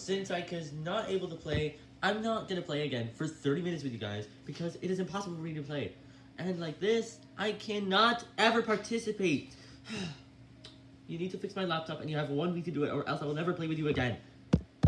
since I was not able to play, I'm not gonna play again for 30 minutes with you guys because it is impossible for me to play. And like this, I cannot ever participate. you need to fix my laptop and you have one week to do it or else I will never play with you again.